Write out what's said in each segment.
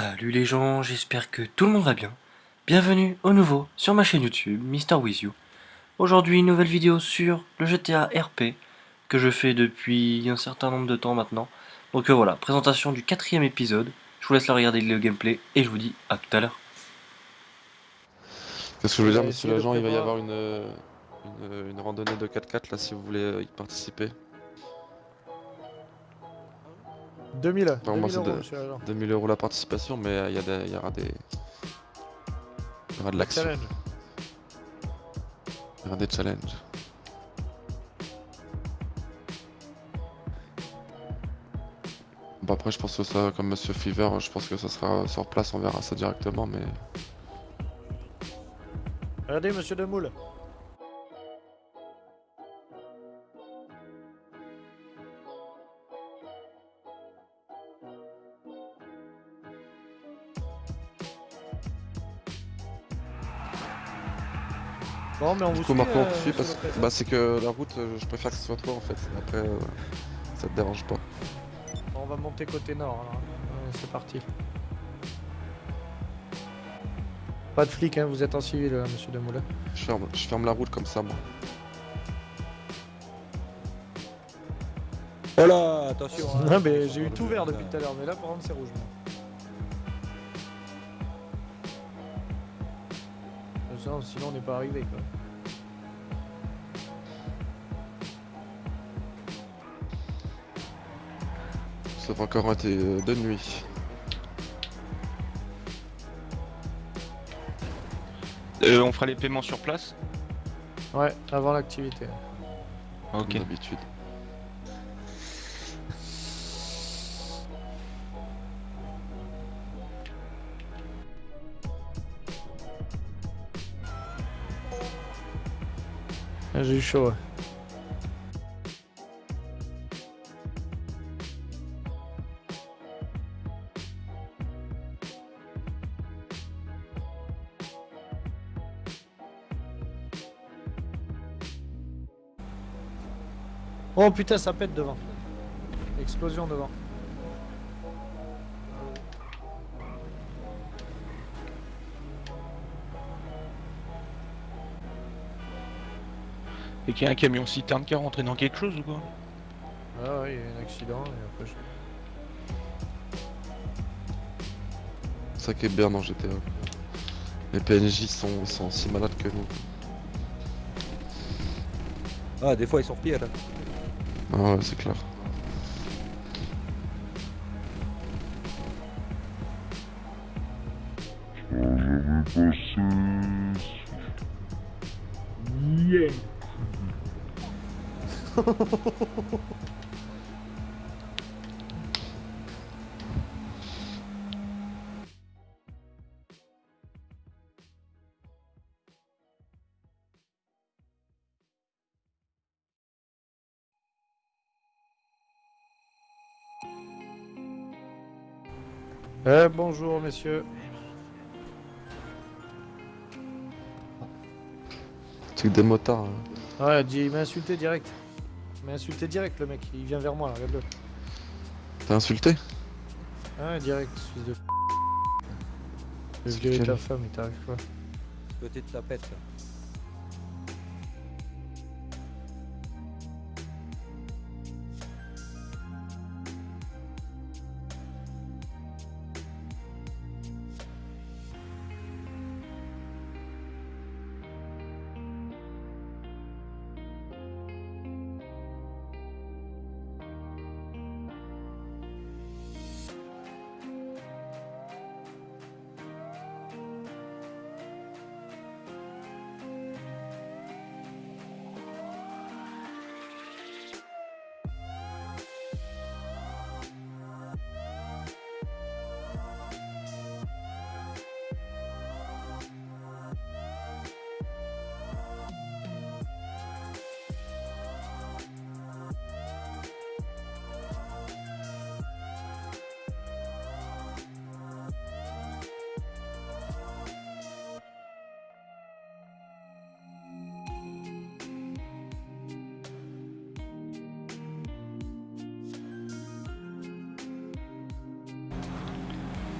Salut les gens, j'espère que tout le monde va bien. Bienvenue au nouveau sur ma chaîne YouTube, Mister With You. Aujourd'hui, une nouvelle vidéo sur le GTA RP, que je fais depuis un certain nombre de temps maintenant. Donc euh, voilà, présentation du quatrième épisode. Je vous laisse la regarder le gameplay et je vous dis à tout à l'heure. Qu'est-ce que je veux dire, monsieur l'agent Il va y avoir une, euh, une, une randonnée de 4x4 là si vous voulez euh, y participer? 2000, Enfin, moi, 2000 c'est euros, de- monsieur l'agent. 2000 euros la participation, mais euh, il y, il y aura des. Il y aura de l'action, Challenge. il y aura des challenges. Bon après je pense que ça, comme Monsieur Fever, je pense que ça sera sur place, on verra ça directement, mais Regardez, monsieur Demoule. Bon, mais on du vous coup suit, Marco on euh, te suit parce que bah, c'est que la route, euh, je préfère que ce soit toi en fait. Après, euh, ça te dérange pas. On va monter côté nord, alors. C'est parti. Pas de flic, hein, vous êtes en civil, euh, monsieur Demoule. Je ferme, je ferme la route comme ça moi. Oh là, attention. hein. Non, mais j'ai eu tout vert depuis tout à l'heure, mais là, par contre, c'est rouge. moi. Sinon, sinon, on n'est pas arrivé, quoi. Ça va encore été euh, de nuit. Euh, on fera les paiements sur place? Ouais, avant l'activité. Ok. Comme d'habitude. Ah, J'ai eu chaud. Oh putain, ça pète devant. Explosion devant. Et qu'il y a un camion citerne qui est rentré dans quelque chose ou quoi Ah ouais, il y a eu un accident et après je... C'est ça qui est bien dans GTA. Les PNJ sont, sont si malades que nous. Ah, des fois ils sont pires. hein. Ah ouais, c'est clair. Eh bonjour messieurs. Que des motards. hein. Ouais, il m'a insulté direct. Il m'a insulté direct le mec, il vient vers moi là, regarde-le. T'as insulté Ah direct, fils de... Je virer lequel ta femme, il t'arrive quoi Petite tapette. ça.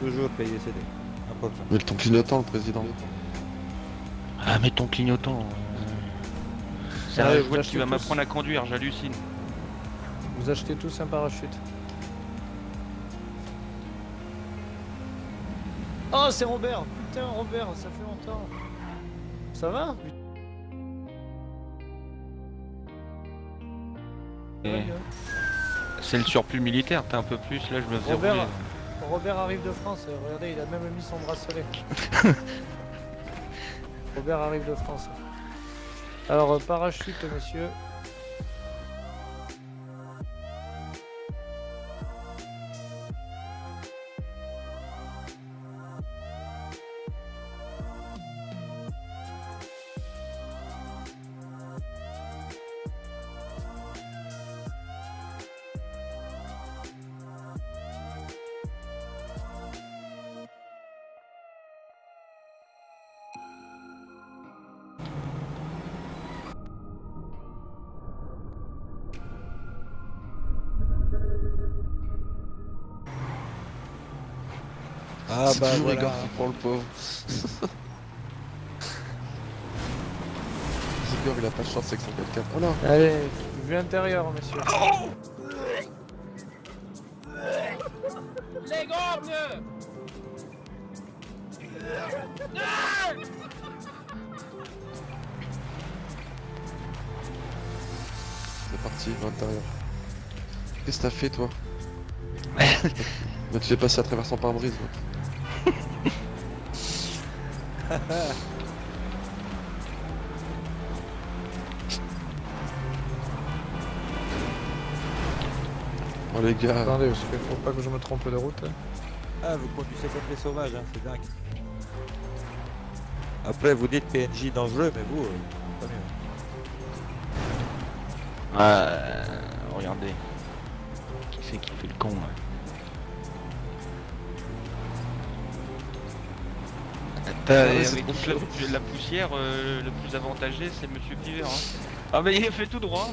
Toujours payer CD. Important. Mais le ton clignotant, le président. Ah, mais ton clignotant. euh, C'est un jouet qui va m'apprendre à conduire, j'hallucine. Vous achetez tous un parachute. Oh, c'est Robert Putain, Robert, ça fait longtemps. Ça va. C'est le surplus militaire, t'as un peu plus, là je me faisais Robert, rouler. Robert arrive de France, euh, regardez, il a même mis son bracelet. Robert arrive de France. Alors, euh, parachute, messieurs. Ah bah toujours voilà. Igor qui prend le pauvre. Igor, il a pas de chance avec son 4 Oh là Allez, vue intérieure, messieurs. C'est parti, à l'intérieur. Qu'est-ce que t'as fait, toi? Bah, tu l'es passé à travers son pare-brise. Oh les gars, Attendez, parce qu'il faut pas que je me trompe de route. Ah, vous conduisez comme les sauvages, hein, c'est dingue. Après, vous dites PNJ dangereux, mais vous, euh, pas mieux. Ah, euh, regardez. Qui c'est qui fait le con là T'as- Ah avec toute la, poussière, euh, le plus avantagé c'est Monsieur Piver. Hein. Ah mais il est fait tout droit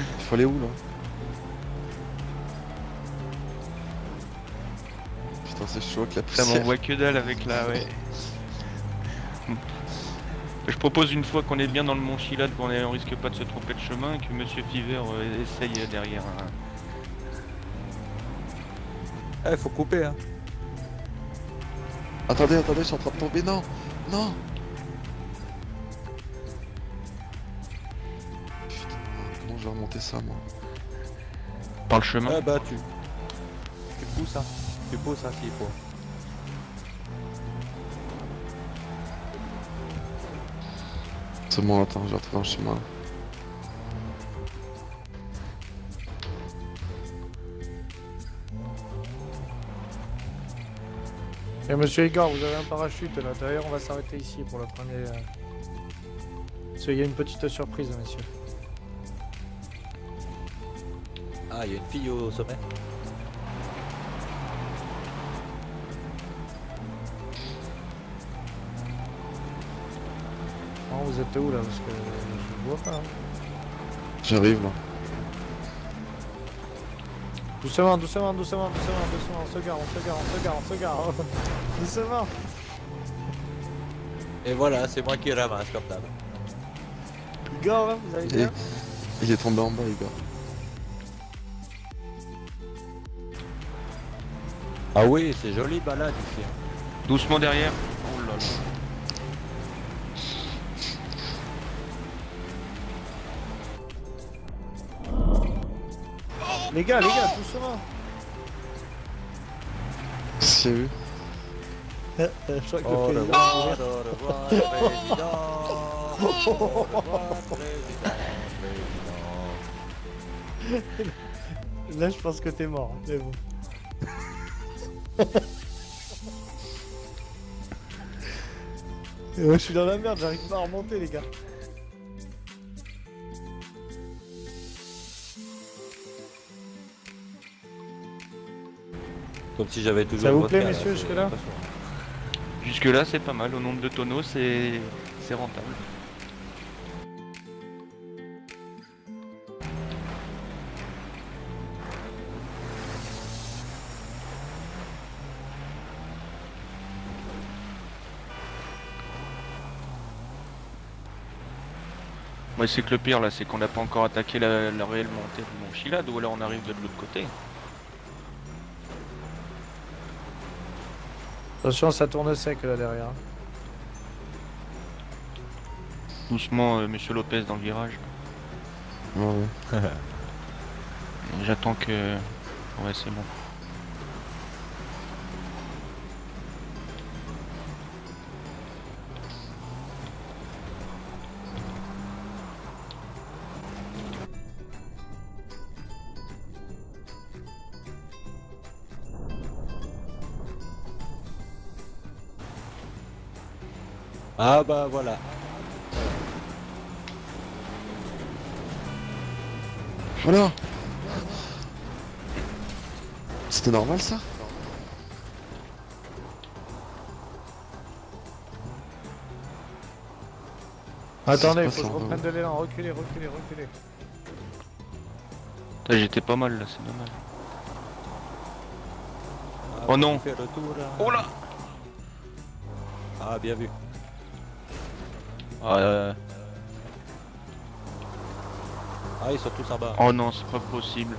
il faut aller où là? Putain, c'est chaud avec la Ça poussière. m'envoie que dalle avec la... Ouais. Je propose une fois qu'on est bien dans le Mont Chilade, qu'on on risque pas de se tromper de chemin, que Monsieur Fiver euh, essaye derrière. hein. Eh, faut couper, hein. Attendez, attendez, je suis en train de tomber. Non Non Putain, comment je vais remonter ça, moi Par le chemin. Ah bah, tu... Tu pousses, hein. Tu pousses, hein, s'il faut. C'est bon, attends, je vais retrouver un chemin. Et monsieur Igor, vous avez un parachute là. D'ailleurs, on va s'arrêter ici pour le premier. euh, Parce qu'il y a une petite surprise, messieurs. Ah, il y a une fille au sommet. Non, vous êtes où là? Parce que je ne vois pas. hein. J'arrive là. Doucement, doucement, doucement, doucement, doucement. On se gare, on se gare, on se gare, on se gare. doucement. Et voilà, c'est moi qui ramasse comme d'hab. Igor, hein, vous allez Il bien? il est tombé en bas, Igor. Ah oui, c'est joli balade ici. hein. Doucement derrière. Les gars, les gars, doucement. S'il y a eu. je crois que le président- président. Là, je pense que t'es mort. hein, Mais bon. Et ouais, je suis dans la merde, j'arrive pas à remonter, les gars. Comme si j'avais toujours. Ça vous plaît, messieurs, jusque-là euh, Jusque-là, c'est pas mal. Au nombre de tonneaux, c'est rentable. Moi, c'est que le pire là, c'est qu'on n'a pas encore attaqué la, réelle montée de Monchilade, ou alors on arrive de l'autre côté. Attention, ça tourne sec là derrière. Doucement, euh, monsieur Lopez dans le virage. Ouais. J'attends que. Ouais, c'est bon. Ah bah voilà. Voilà C'était normal ça? Attendez, faut que je reprenne de l'élan. Reculez, reculez, reculez. Putain, J'étais pas mal là, c'est dommage. Ah, Oh non. on fait le tour, là. Oh là Ah bien vu. Ah, euh, Ah ils sont tous en bas. Oh non, c'est pas possible.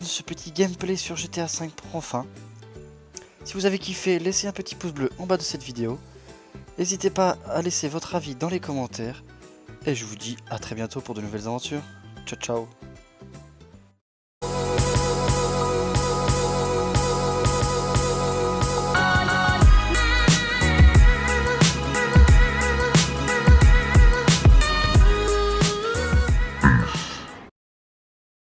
ce petit gameplay sur GTA V prend fin. Si vous avez kiffé, laissez un petit pouce bleu en bas de cette vidéo. N'hésitez pas à laisser votre avis dans les commentaires. Et je vous dis à très bientôt pour de nouvelles aventures. Ciao ciao